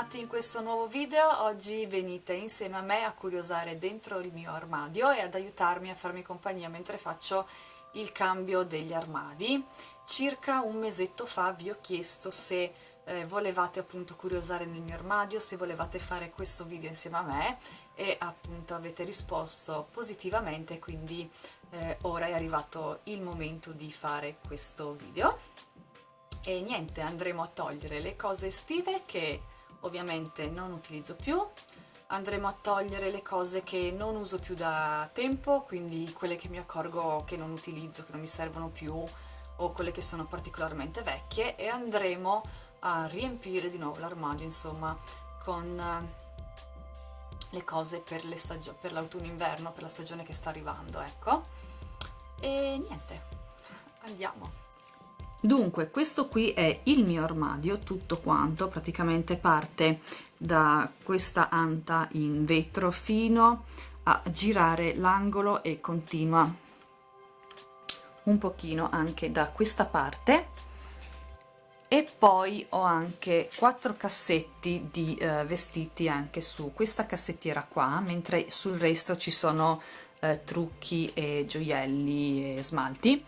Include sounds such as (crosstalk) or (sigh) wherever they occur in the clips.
bentornati in questo nuovo video, oggi venite insieme a me a curiosare dentro il mio armadio e ad aiutarmi a farmi compagnia mentre faccio il cambio degli armadi. Circa un mesetto fa vi ho chiesto se eh, volevate appunto curiosare nel mio armadio, se volevate fare questo video insieme a me e appunto avete risposto positivamente, quindi eh, ora è arrivato il momento di fare questo video e niente andremo a togliere le cose estive che ovviamente non utilizzo più. Andremo a togliere le cose che non uso più da tempo quindi quelle che mi accorgo che non utilizzo, che non mi servono più o quelle che sono particolarmente vecchie e andremo a riempire di nuovo l'armadio insomma con eh, le cose per l'autunno-inverno, per la stagione che sta arrivando ecco. E niente andiamo Dunque, questo qui è il mio armadio, tutto quanto, praticamente parte da questa anta in vetro fino a girare l'angolo e continua un pochino anche da questa parte. E poi ho anche quattro cassetti di eh, vestiti anche su. Questa cassettiera qua mentre sul resto ci sono eh, trucchi e gioielli e smalti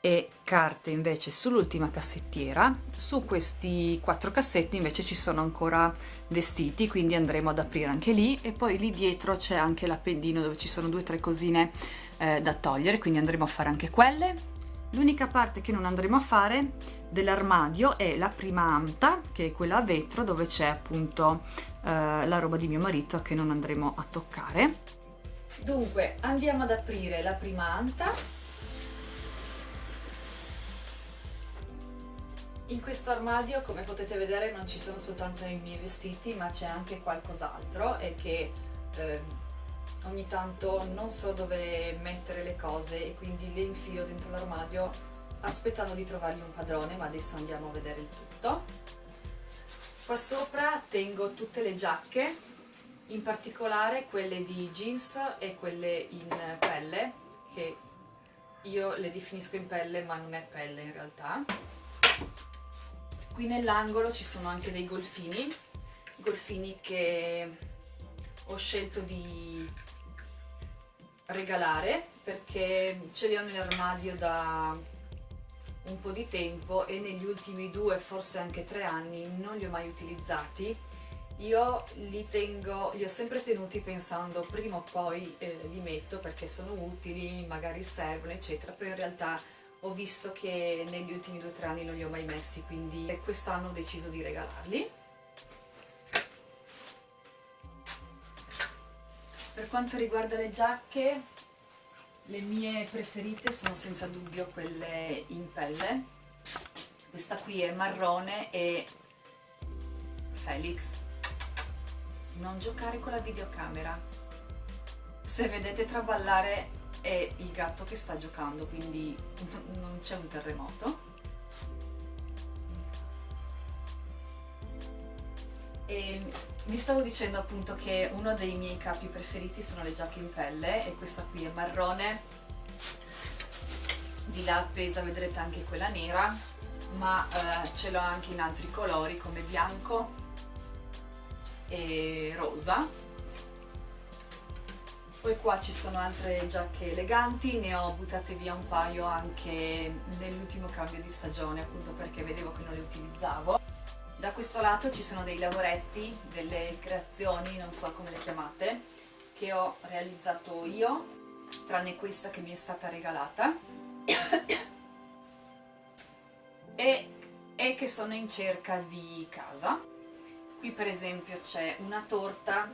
e carte invece sull'ultima cassettiera. Su questi quattro cassetti invece ci sono ancora vestiti quindi andremo ad aprire anche lì. E poi lì dietro c'è anche l'appendino dove ci sono due o tre cosine eh, da togliere quindi andremo a fare anche quelle. L'unica parte che non andremo a fare dell'armadio è la prima anta che è quella a vetro dove c'è appunto eh, la roba di mio marito che non andremo a toccare. Dunque andiamo ad aprire la prima anta In questo armadio, come potete vedere, non ci sono soltanto i miei vestiti, ma c'è anche qualcos'altro e che eh, ogni tanto non so dove mettere le cose e quindi le infilo dentro l'armadio aspettando di trovargli un padrone, ma adesso andiamo a vedere il tutto. Qua sopra tengo tutte le giacche, in particolare quelle di jeans e quelle in pelle, che io le definisco in pelle ma non è pelle in realtà qui nell'angolo ci sono anche dei golfini golfini che ho scelto di regalare perché ce li ho nell'armadio da un po' di tempo e negli ultimi due, forse anche tre anni non li ho mai utilizzati. Io li tengo, li ho sempre tenuti pensando prima o poi eh, li metto perché sono utili, magari servono eccetera, però in realtà ho visto che negli ultimi due o tre anni non li ho mai messi quindi quest'anno ho deciso di regalarli. Per quanto riguarda le giacche le mie preferite sono senza dubbio quelle in pelle. Questa qui è marrone e Felix. Non giocare con la videocamera. Se vedete traballare è il gatto che sta giocando quindi non c'è un terremoto. E vi stavo dicendo appunto che uno dei miei capi preferiti sono le giacche in pelle e questa qui è marrone. Di là appesa vedrete anche quella nera ma eh, ce l'ho anche in altri colori come bianco e rosa poi qua ci sono altre giacche eleganti, ne ho buttate via un paio anche nell'ultimo cambio di stagione appunto perché vedevo che non le utilizzavo. Da questo lato ci sono dei lavoretti, delle creazioni, non so come le chiamate, che ho realizzato io, tranne questa che mi è stata regalata, e, e che sono in cerca di casa. Qui per esempio c'è una torta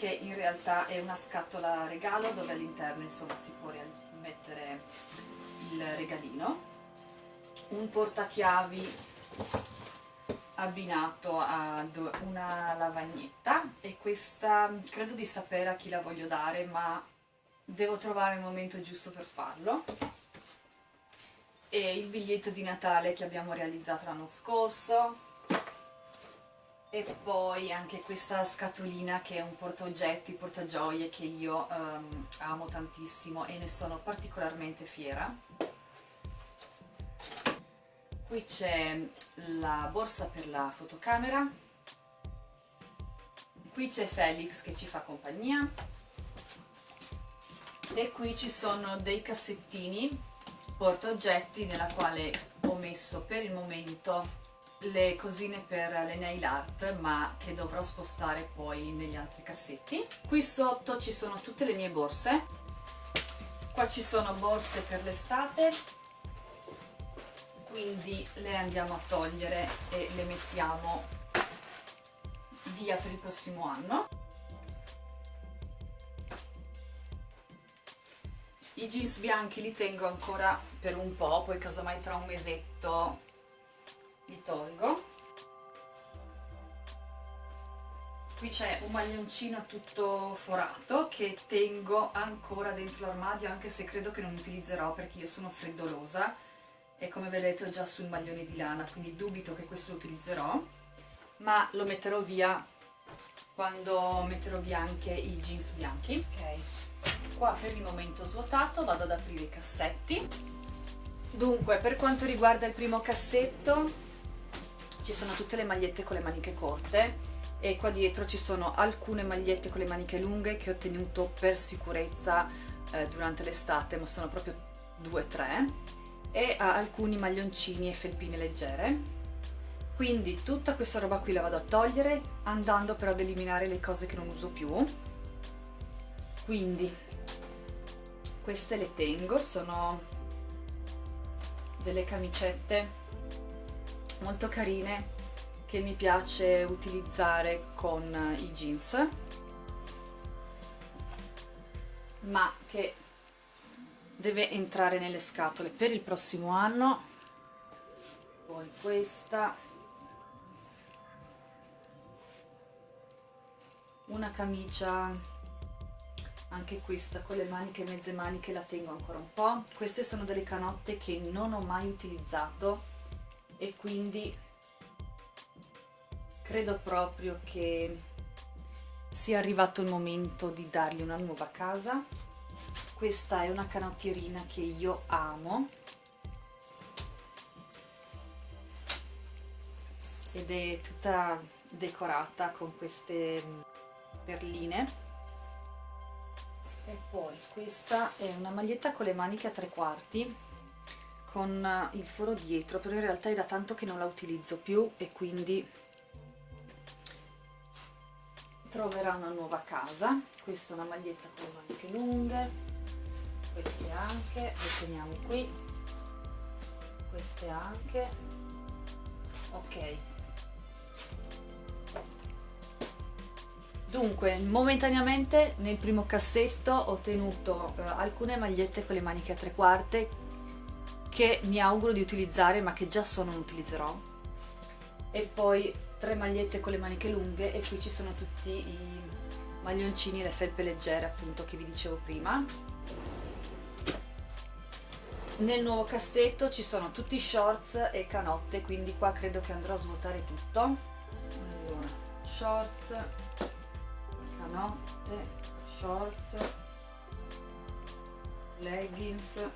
che in realtà è una scatola regalo dove all'interno si può mettere il regalino. Un portachiavi abbinato ad una lavagnetta e questa credo di sapere a chi la voglio dare ma devo trovare il momento giusto per farlo. E il biglietto di Natale che abbiamo realizzato l'anno scorso e poi anche questa scatolina che è un portaoggetti, portagioie che io um, amo tantissimo e ne sono particolarmente fiera. Qui c'è la borsa per la fotocamera. Qui c'è Felix che ci fa compagnia. E qui ci sono dei cassettini portaoggetti nella quale ho messo per il momento le cosine per le nail art ma che dovrò spostare poi negli altri cassetti. Qui sotto ci sono tutte le mie borse. Qua ci sono borse per l'estate. Quindi le andiamo a togliere e le mettiamo via per il prossimo anno. I jeans bianchi li tengo ancora per un po' poi casomai tra un mesetto li tolgo. Qui c'è un maglioncino tutto forato che tengo ancora dentro l'armadio anche se credo che non utilizzerò perché io sono freddolosa. E come vedete ho già sul maglione di lana quindi dubito che questo lo utilizzerò. Ma lo metterò via quando metterò via anche i jeans bianchi. Ok. Qua per il momento svuotato vado ad aprire i cassetti. Dunque per quanto riguarda il primo cassetto ci sono tutte le magliette con le maniche corte e qua dietro ci sono alcune magliette con le maniche lunghe che ho tenuto per sicurezza eh, durante l'estate ma sono proprio due o tre e alcuni maglioncini e felpine leggere. Quindi tutta questa roba qui la vado a togliere andando però ad eliminare le cose che non uso più. Quindi queste le tengo sono delle camicette molto carine che mi piace utilizzare con i jeans ma che deve entrare nelle scatole per il prossimo anno. Poi questa. Una camicia anche questa con le maniche mezze maniche la tengo ancora un po' queste sono delle canotte che non ho mai utilizzato e quindi credo proprio che sia arrivato il momento di dargli una nuova casa. Questa è una canottierina che io amo. Ed è tutta decorata con queste perline. E poi questa è una maglietta con le maniche a tre quarti con eh, il foro dietro però in realtà è da tanto che non la utilizzo più e quindi troverà una nuova casa. Questa è una maglietta con maniche lunghe queste anche le teniamo qui queste anche. Ok. Dunque, momentaneamente nel primo cassetto ho tenuto eh, alcune magliette con le maniche a tre quarte che mi auguro di utilizzare ma che già so non utilizzerò. E poi tre magliette con le maniche lunghe e qui ci sono tutti i maglioncini le felpe leggere appunto che vi dicevo prima. Nel nuovo cassetto ci sono tutti shorts e canotte quindi qua credo che andrò a svuotare tutto. Allora, shorts canotte shorts leggings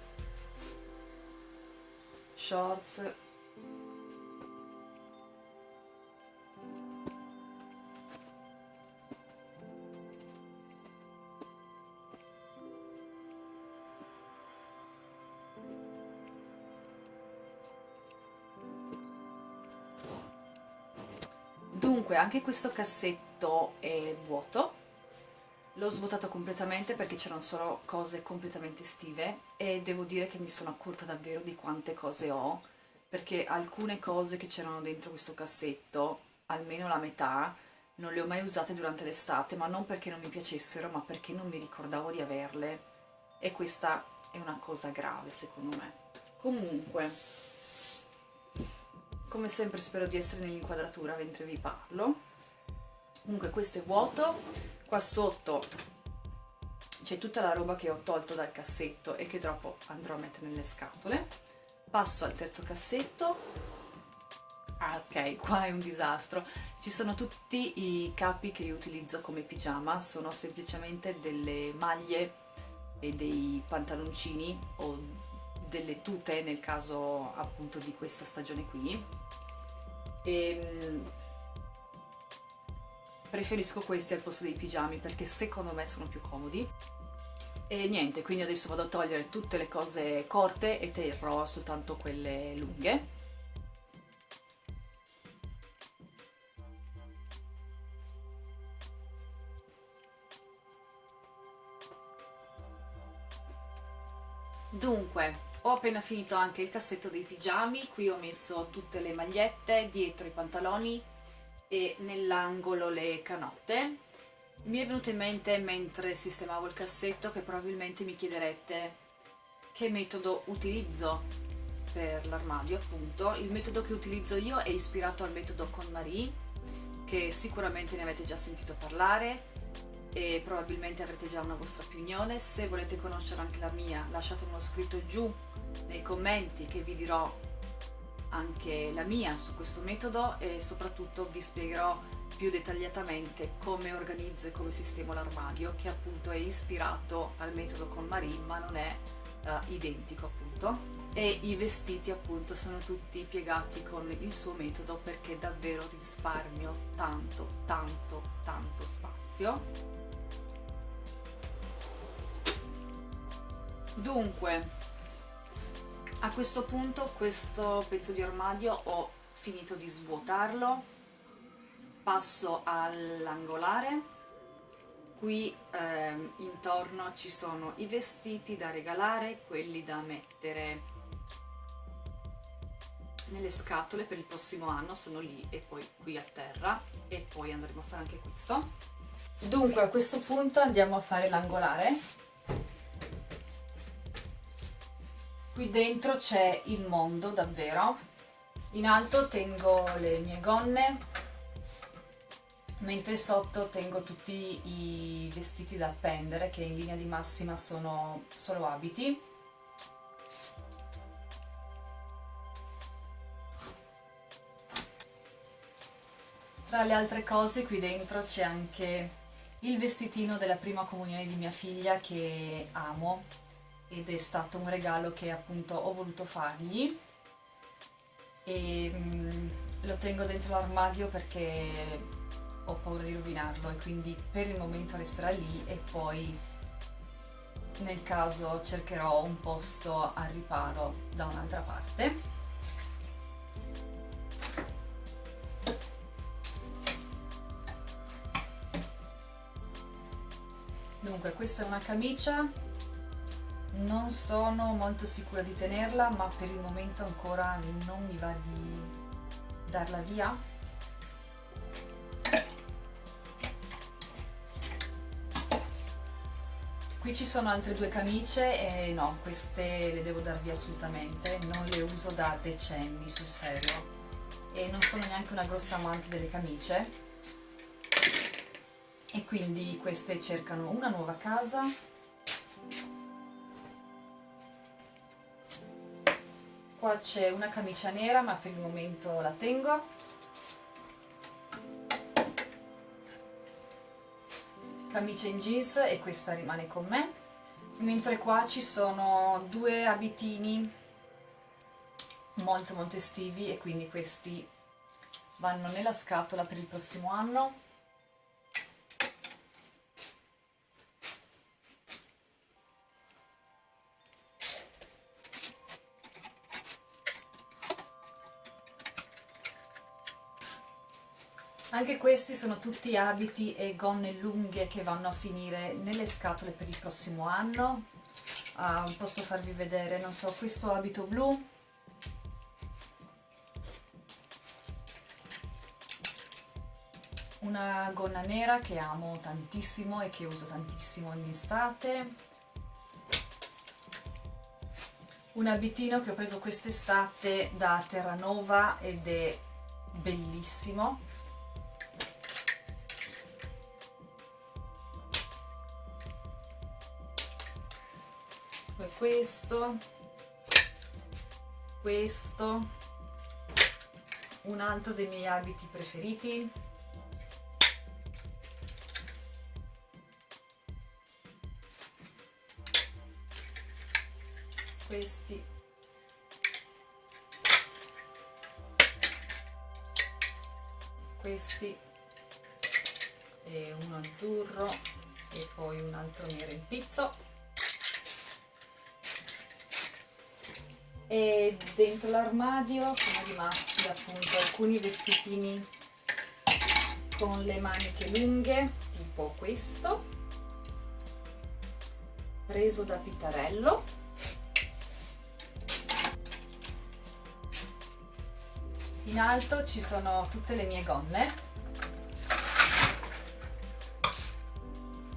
shorts. Dunque, anche questo cassetto è vuoto L'ho svuotato completamente perché c'erano solo cose completamente estive e devo dire che mi sono accorta davvero di quante cose ho perché alcune cose che c'erano dentro questo cassetto, almeno la metà, non le ho mai usate durante l'estate, ma non perché non mi piacessero, ma perché non mi ricordavo di averle e questa è una cosa grave secondo me. Comunque, come sempre spero di essere nell'inquadratura mentre vi parlo. Comunque questo è vuoto, qua sotto c'è tutta la roba che ho tolto dal cassetto e che dopo andrò a mettere nelle scatole. Passo al terzo cassetto. Ah ok qua è un disastro. Ci sono tutti i capi che io utilizzo come pigiama. Sono semplicemente delle maglie e dei pantaloncini o delle tute nel caso appunto di questa stagione qui. E ehm, preferisco questi al posto dei pigiami perché secondo me sono più comodi. E niente, quindi adesso vado a togliere tutte le cose corte e terrò soltanto quelle lunghe. Dunque, ho appena finito anche il cassetto dei pigiami, qui ho messo tutte le magliette, dietro i pantaloni e nell'angolo le canotte. Mi è venuto in mente mentre sistemavo il cassetto che probabilmente mi chiederete che metodo utilizzo per l'armadio appunto. Il metodo che utilizzo io è ispirato al metodo con Marie, che sicuramente ne avete già sentito parlare, e probabilmente avrete già una vostra opinione. Se volete conoscere anche la mia lasciatemelo scritto giù nei commenti che vi dirò anche la mia su questo metodo e soprattutto vi spiegherò più dettagliatamente come organizzo e come sistemo l'armadio che appunto è ispirato al metodo con Marie ma non è uh, identico appunto. E i vestiti appunto sono tutti piegati con il suo metodo perché davvero risparmio tanto tanto tanto spazio. Dunque, a questo punto questo pezzo di armadio ho finito di svuotarlo, passo all'angolare, qui eh, intorno ci sono i vestiti da regalare, quelli da mettere nelle scatole per il prossimo anno, sono lì e poi qui a terra. E poi andremo a fare anche questo. Dunque a questo punto andiamo a fare l'angolare qui dentro c'è il mondo davvero. In alto tengo le mie gonne mentre sotto tengo tutti i vestiti da appendere che in linea di massima sono solo abiti. Tra le altre cose qui dentro c'è anche il vestitino della prima comunione di mia figlia che amo ed è stato un regalo che appunto ho voluto fargli. E mm, lo tengo dentro l'armadio perché ho paura di rovinarlo e quindi per il momento resterà lì e poi nel caso cercherò un posto al riparo da un'altra parte. Dunque questa è una camicia non sono molto sicura di tenerla ma per il momento ancora non mi va di darla via. Qui ci sono altre due camicie e no, queste le devo dar via assolutamente. Non le uso da decenni sul serio. E non sono neanche una grossa amante delle camicie. E quindi queste cercano una nuova casa qua c'è una camicia nera ma per il momento la tengo. Camicia in jeans e questa rimane con me. Mentre qua ci sono due abitini molto molto estivi e quindi questi vanno nella scatola per il prossimo anno Anche questi sono tutti abiti e gonne lunghe che vanno a finire nelle scatole per il prossimo anno. Uh, posso farvi vedere, non so, questo abito blu. Una gonna nera che amo tantissimo e che uso tantissimo in estate. Un abitino che ho preso quest'estate da Terranova ed è bellissimo questo questo un altro dei miei abiti preferiti. Questi. Questi. E uno azzurro e poi un altro nero in pizzo e dentro l'armadio sono rimasti appunto alcuni vestitini con le maniche lunghe tipo questo preso da Pitarello. In alto ci sono tutte le mie gonne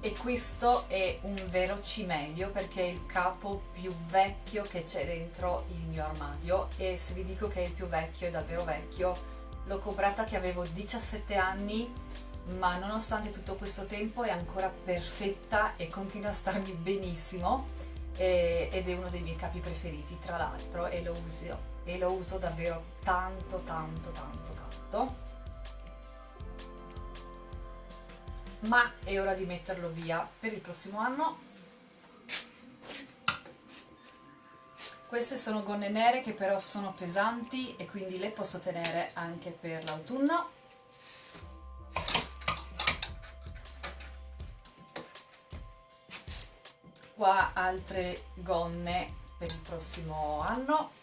e questo è un vero cimelio perché è il capo più vecchio che c'è dentro il mio armadio. E se vi dico che è il più vecchio è davvero vecchio. L'ho comprata che avevo 17 anni ma nonostante tutto questo tempo è ancora perfetta e continua a starmi benissimo. E, ed è uno dei miei capi preferiti tra l'altro e e lo uso davvero tanto tanto tanto tanto ma è ora di metterlo via. Per il prossimo anno. Queste sono gonne nere che però sono pesanti e quindi le posso tenere anche per l'autunno. Qua altre gonne per il prossimo anno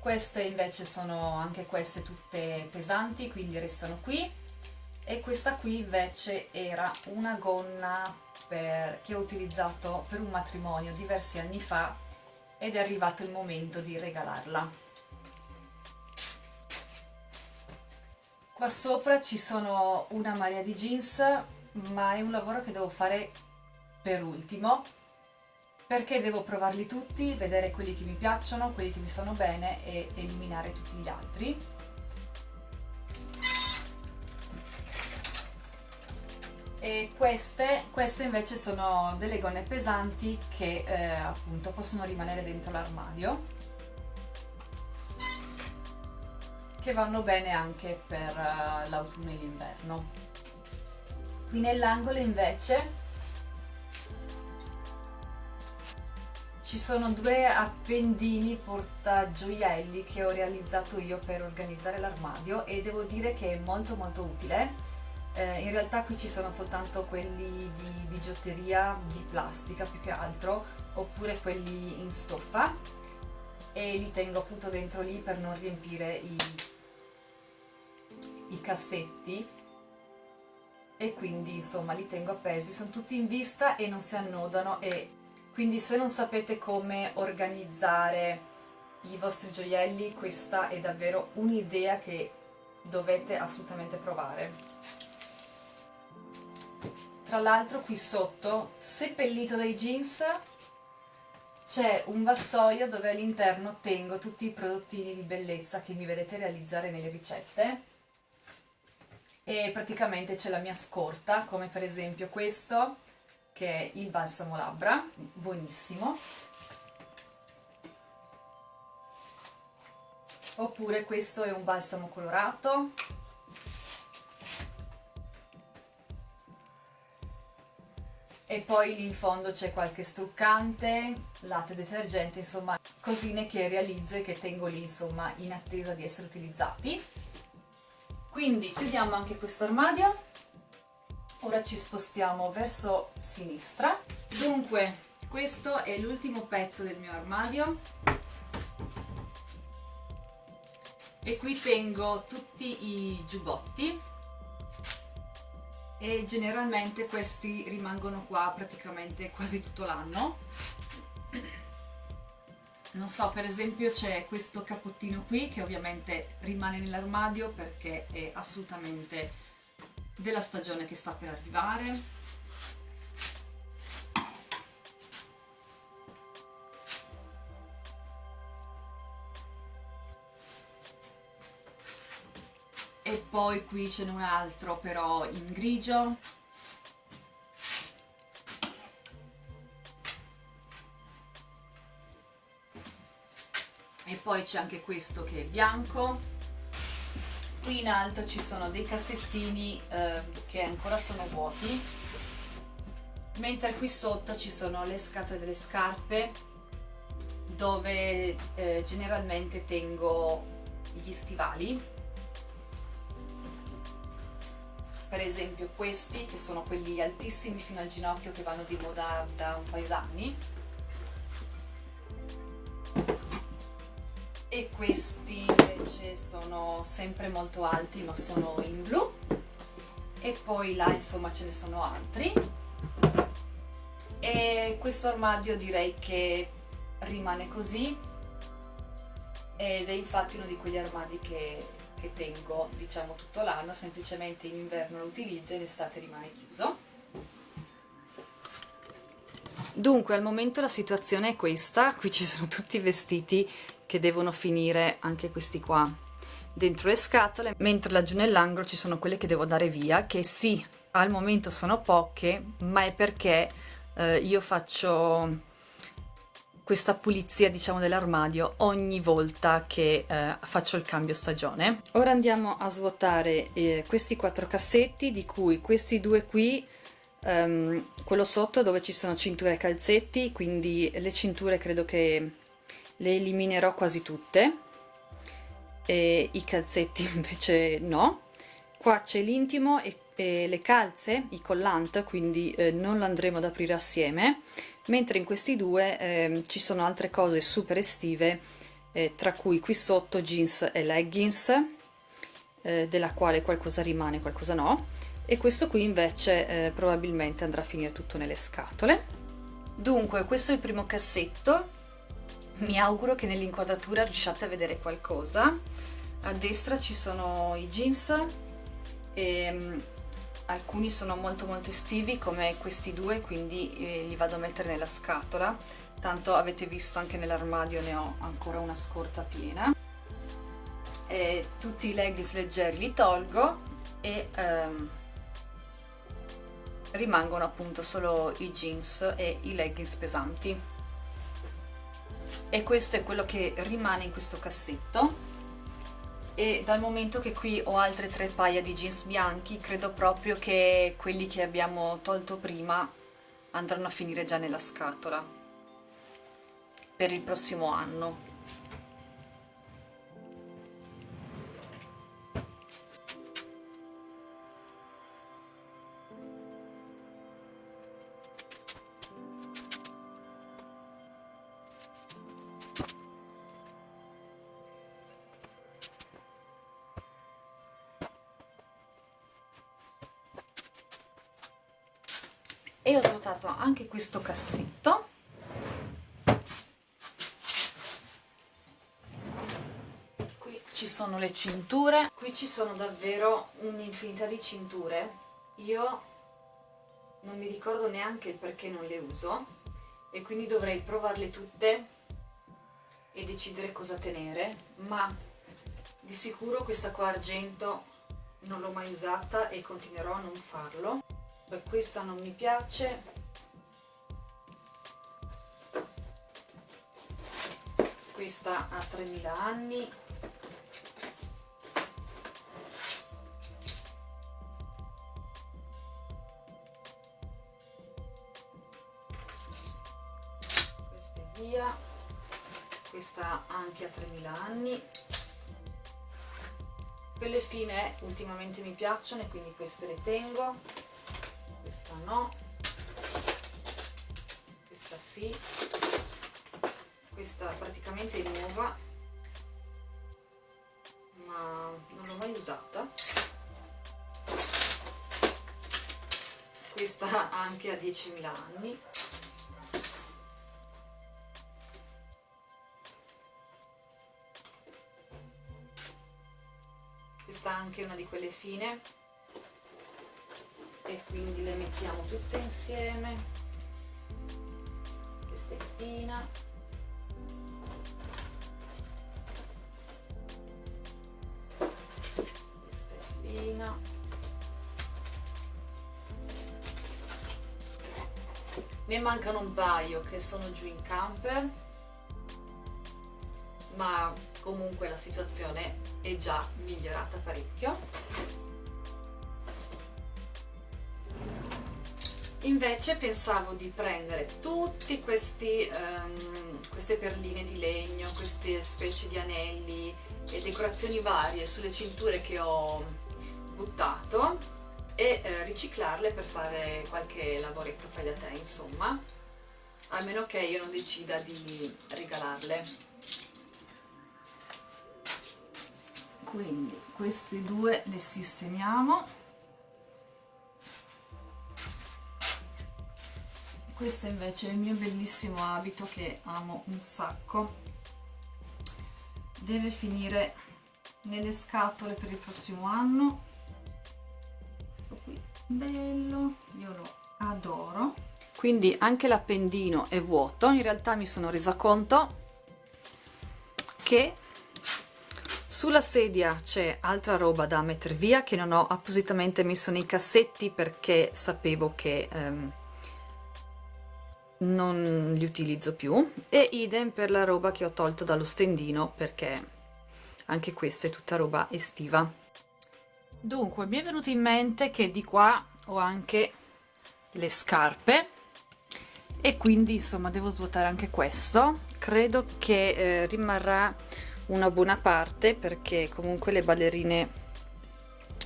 queste invece sono anche queste tutte pesanti quindi restano qui. E questa qui invece era una gonna per, che ho utilizzato per un matrimonio diversi anni fa ed è arrivato il momento di regalarla. Qua sopra ci sono una marea di jeans ma è un lavoro che devo fare per ultimo perché devo provarli tutti, vedere quelli che mi piacciono, quelli che mi stanno bene e eliminare tutti gli altri. E queste, queste invece sono delle gonne pesanti che eh, appunto possono rimanere dentro l'armadio che vanno bene anche per uh, l'autunno e l'inverno. Qui nell'angolo invece Ci sono due appendini portagioielli che ho realizzato io per organizzare l'armadio e devo dire che è molto molto utile. Eh, in realtà qui ci sono soltanto quelli di bigiotteria di plastica più che altro oppure quelli in stoffa. E li tengo appunto dentro lì per non riempire i, i cassetti. E quindi insomma li tengo appesi, sono tutti in vista e non si annodano e quindi se non sapete come organizzare i vostri gioielli questa è davvero un'idea che dovete assolutamente provare. Tra l'altro qui sotto seppellito dai jeans c'è un vassoio dove all'interno tengo tutti i prodottini di bellezza che mi vedete realizzare nelle ricette. E praticamente c'è la mia scorta come per esempio questo che è il balsamo labbra, buonissimo. Oppure questo è un balsamo colorato. E poi lì in fondo c'è qualche struccante, latte detergente, insomma cosine che realizzo e che tengo lì insomma in attesa di essere utilizzati. Quindi chiudiamo anche questo armadio ora ci spostiamo verso sinistra. Dunque questo è l'ultimo pezzo del mio armadio. E qui tengo tutti i giubbotti. E generalmente questi rimangono qua praticamente quasi tutto l'anno. Non so per esempio c'è questo capottino qui che ovviamente rimane nell'armadio perché è assolutamente della stagione che sta per arrivare. E poi qui ce n'è un altro però in grigio. E poi c'è anche questo che è bianco qui in alto ci sono dei cassettini eh, che ancora sono vuoti. Mentre qui sotto ci sono le scatole delle scarpe dove eh, generalmente tengo gli stivali. Per esempio questi che sono quelli altissimi fino al ginocchio che vanno di moda da un paio d'anni. E questi invece sono sempre molto alti ma sono in blu. E poi là insomma ce ne sono altri. E questo armadio direi che rimane così. Ed è infatti uno di quegli armadi che, che tengo diciamo tutto l'anno. Semplicemente in inverno lo utilizzo e in estate rimane chiuso. Dunque al momento la situazione è questa. Qui ci sono tutti i vestiti che devono finire anche questi qua. Dentro le scatole mentre laggiù nell'angolo ci sono quelle che devo dare via che sì al momento sono poche ma è perché eh, io faccio questa pulizia diciamo dell'armadio ogni volta che eh, faccio il cambio stagione. Ora andiamo a svuotare eh, questi quattro cassetti di cui questi due qui um, quello sotto dove ci sono cinture e calzetti quindi le cinture credo che le eliminerò quasi tutte. E i calzetti (laughs) invece no. Qua c'è l'intimo e eh, le calze, i collant, quindi eh, non lo andremo ad aprire assieme, mentre in questi due eh, ci sono altre cose super estive, eh, tra cui qui sotto jeans e leggings, eh, della quale qualcosa rimane, qualcosa no, e questo qui invece eh, probabilmente andrà a finire tutto nelle scatole. Dunque, questo è il primo cassetto, mi auguro che nell'inquadratura riusciate a vedere qualcosa. A destra ci sono i jeans, e ehm, alcuni sono molto molto estivi come questi due quindi eh, li vado a mettere nella scatola. Tanto avete visto anche nell'armadio ne ho ancora una scorta piena. E tutti i leggings leggeri li tolgo e ehm, rimangono appunto solo i jeans e i leggings pesanti e questo è quello che rimane in questo cassetto. E dal momento che qui ho altre tre paia di jeans bianchi credo proprio che quelli che abbiamo tolto prima andranno a finire già nella scatola per il prossimo anno anche questo cassetto. Qui ci sono le cinture. Qui ci sono davvero un'infinità di cinture. Io non mi ricordo neanche il perché non le uso e quindi dovrei provarle tutte e decidere cosa tenere ma di sicuro questa qua argento non l'ho mai usata e continuerò a non farlo. Beh, questa non mi piace questa ha 3000 anni. Questa è via. Questa anche ha 3000 anni. Quelle fine ultimamente mi piacciono e quindi queste le tengo. Questa no. Questa sì questa praticamente è nuova ma non l'ho mai usata. Questa anche a 10.000 anni. Questa anche una di quelle fine. E quindi le mettiamo tutte insieme. Questa è fina ne mancano un paio che sono giù in camper ma comunque la situazione è già migliorata parecchio. Invece pensavo di prendere tutte um, queste perline di legno, queste specie di anelli e decorazioni varie sulle cinture che ho buttato e eh, riciclarle per fare qualche lavoretto fai da te insomma. A meno che io non decida di regalarle. Quindi questi due le sistemiamo. Questo invece è il mio bellissimo abito che amo un sacco. Deve finire nelle scatole per il prossimo anno bello io lo adoro. Quindi anche l'appendino è vuoto. In realtà mi sono resa conto che sulla sedia c'è altra roba da mettere via che non ho appositamente messo nei cassetti perché sapevo che ehm, non li utilizzo più. E idem per la roba che ho tolto dallo stendino perché anche questa è tutta roba estiva dunque mi è venuto in mente che di qua ho anche le scarpe e quindi insomma devo svuotare anche questo. Credo che eh, rimarrà una buona parte perché comunque le ballerine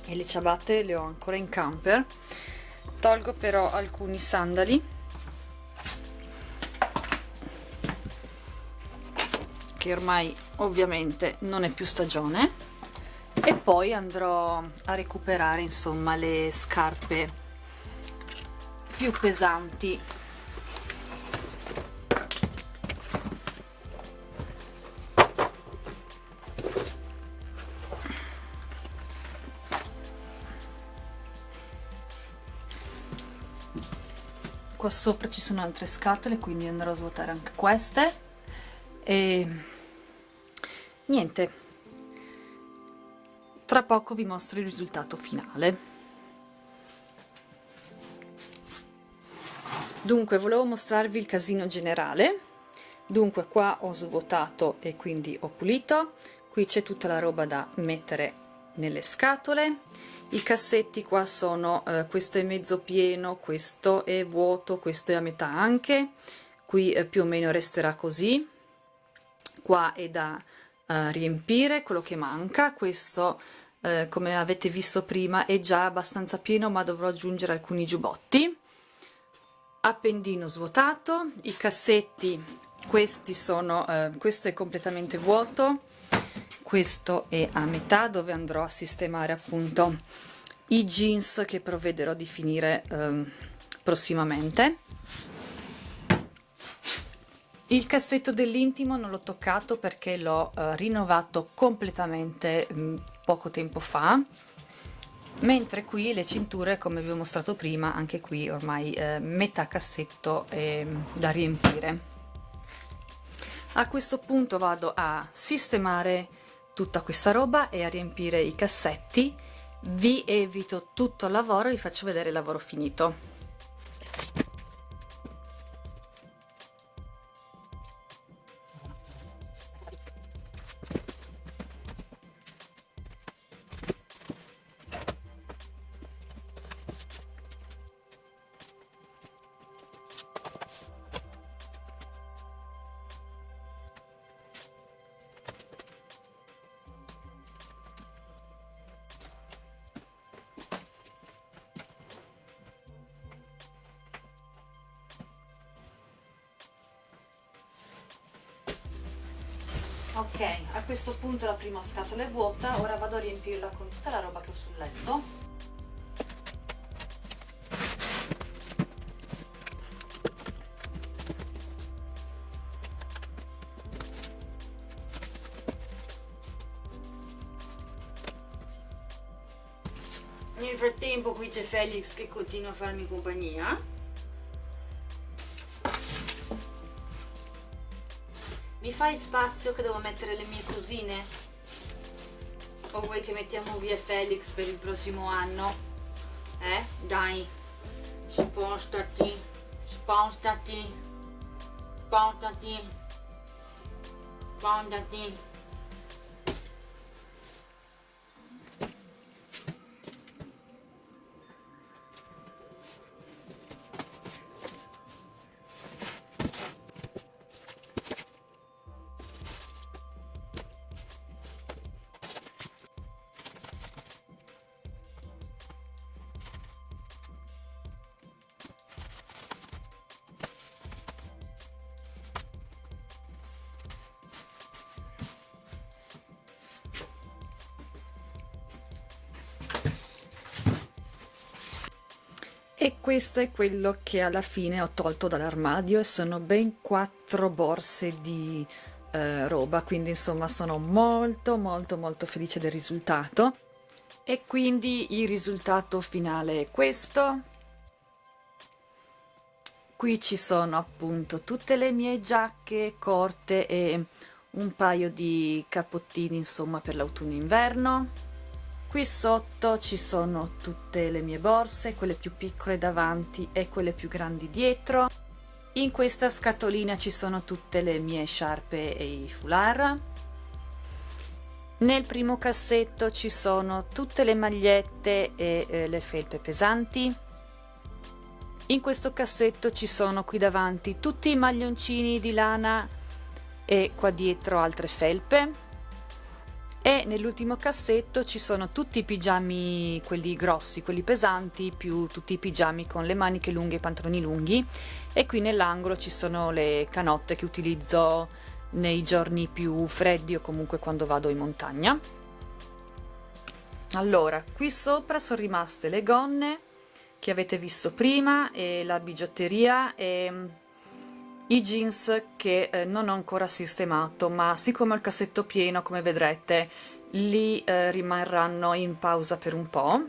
e le ciabatte le ho ancora in camper. Tolgo però alcuni sandali. Che ormai ovviamente non è più stagione e poi andrò a recuperare insomma le scarpe più pesanti. Qua sopra ci sono altre scatole quindi andrò a svuotare anche queste. E niente tra poco vi mostro il risultato finale. Dunque volevo mostrarvi il casino generale. Dunque qua ho svuotato e quindi ho pulito. Qui c'è tutta la roba da mettere nelle scatole. I cassetti qua sono eh, questo è mezzo pieno questo è vuoto questo è a metà anche. Qui eh, più o meno resterà così. Qua è da uh, riempire quello che manca. Questo uh, come avete visto prima è già abbastanza pieno ma dovrò aggiungere alcuni giubbotti. Appendino svuotato. I cassetti questi sono uh, questo è completamente vuoto. Questo è a metà dove andrò a sistemare appunto i jeans che provvederò di finire um, prossimamente il cassetto dell'intimo non l'ho toccato perché l'ho eh, rinnovato completamente mm, poco tempo fa. Mentre qui le cinture come vi ho mostrato prima anche qui ormai eh, metà cassetto è mm, da riempire. A questo punto vado a sistemare tutta questa roba e a riempire i cassetti. Vi evito tutto il lavoro e vi faccio vedere il lavoro finito ok a questo punto la prima scatola è vuota ora vado a riempirla con tutta la roba che ho sul letto. Nel frattempo qui c'è Felix che continua a farmi compagnia fai spazio che devo mettere le mie cosine? O vuoi che mettiamo via Felix per il prossimo anno? Eh? Dai, spostati, spostati, spostati, spostati. E questo è quello che alla fine ho tolto dall'armadio e sono ben quattro borse di eh, roba quindi insomma sono molto molto molto felice del risultato. E quindi il risultato finale è questo. Qui ci sono appunto tutte le mie giacche corte e un paio di cappottini insomma per l'autunno inverno qui sotto ci sono tutte le mie borse quelle più piccole davanti e quelle più grandi dietro. In questa scatolina ci sono tutte le mie sciarpe e i foulard. Nel primo cassetto ci sono tutte le magliette e eh, le felpe pesanti. In questo cassetto ci sono qui davanti tutti i maglioncini di lana e qua dietro altre felpe e nell'ultimo cassetto ci sono tutti i pigiami quelli grossi quelli pesanti più tutti i pigiami con le maniche lunghe e i pantaloni lunghi. E qui nell'angolo ci sono le canotte che utilizzo nei giorni più freddi o comunque quando vado in montagna. Allora qui sopra sono rimaste le gonne che avete visto prima e la bigiotteria e i jeans che eh, non ho ancora sistemato ma siccome ho il cassetto pieno come vedrete li eh, rimarranno in pausa per un po'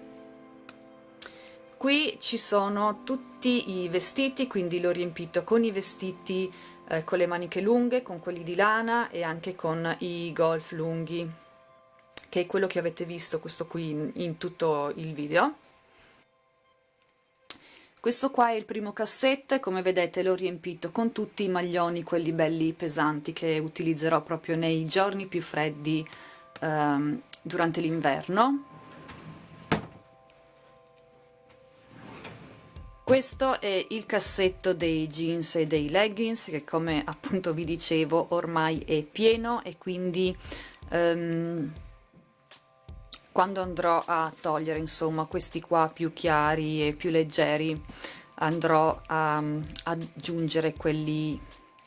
qui ci sono tutti i vestiti quindi l'ho riempito con i vestiti eh, con le maniche lunghe con quelli di lana e anche con i golf lunghi che è quello che avete visto questo qui in, in tutto il video questo qua è il primo cassetto e come vedete l'ho riempito con tutti i maglioni, quelli belli pesanti che utilizzerò proprio nei giorni più freddi ehm, durante l'inverno. Questo è il cassetto dei jeans e dei leggings che come appunto vi dicevo ormai è pieno e quindi um, quando andrò a togliere insomma questi qua più chiari e più leggeri andrò a, mm, aggiungere quelli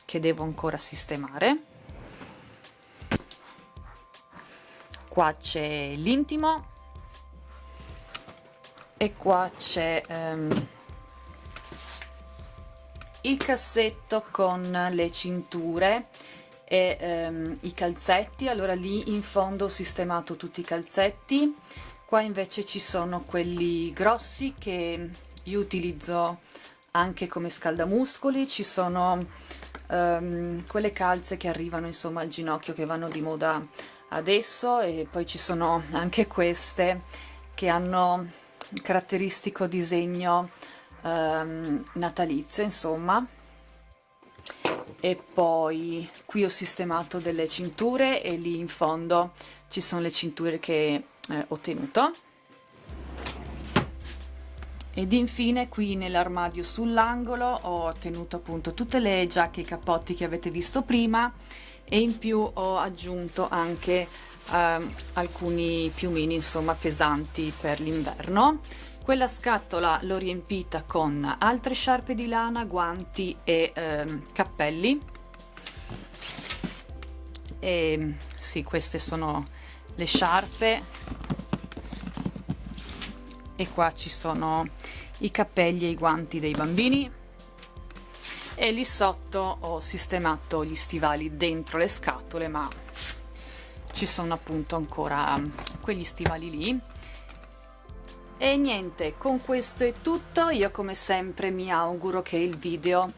che devo ancora sistemare. Qua c'è l'intimo e qua c'è um, il cassetto con le cinture e ehm, i calzetti. Allora lì in fondo ho sistemato tutti i calzetti. Qua invece ci sono quelli grossi che io utilizzo anche come scaldamuscoli. Ci sono um, quelle calze che arrivano insomma al ginocchio che vanno di moda adesso. E poi ci sono anche queste che hanno caratteristico disegno um, natalizio insomma e poi qui ho sistemato delle cinture e lì in fondo ci sono le cinture che eh, ho tenuto. Ed infine qui nell'armadio sull'angolo ho tenuto appunto tutte le giacche e i cappotti che avete visto prima e in più ho aggiunto anche eh, alcuni piumini insomma pesanti per l'inverno quella scatola l'ho riempita con altre sciarpe di lana, guanti e ehm, cappelli. E sì, queste sono le sciarpe. E qua ci sono i cappelli e i guanti dei bambini. E lì sotto ho sistemato gli stivali dentro le scatole, ma ci sono appunto ancora quegli stivali lì e niente, con questo è tutto, io come sempre mi auguro che il video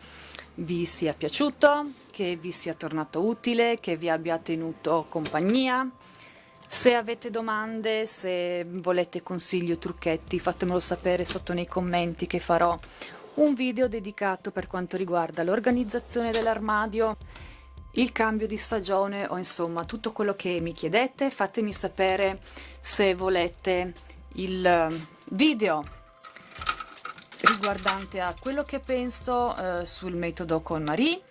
vi sia piaciuto, che vi sia tornato utile, che vi abbia tenuto compagnia. Se avete domande, se volete consigli o trucchetti, fatemelo sapere sotto nei commenti che farò un video dedicato per quanto riguarda l'organizzazione dell'armadio, il cambio di stagione o insomma tutto quello che mi chiedete. Fatemi sapere se volete il ehm, video riguardante a quello che penso eh, sul metodo con Marie.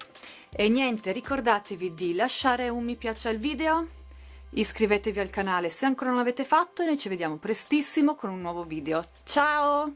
E niente ricordatevi di lasciare un mi piace al video iscrivetevi al canale se ancora non l'avete fatto e noi ci vediamo prestissimo con un nuovo video. Ciao!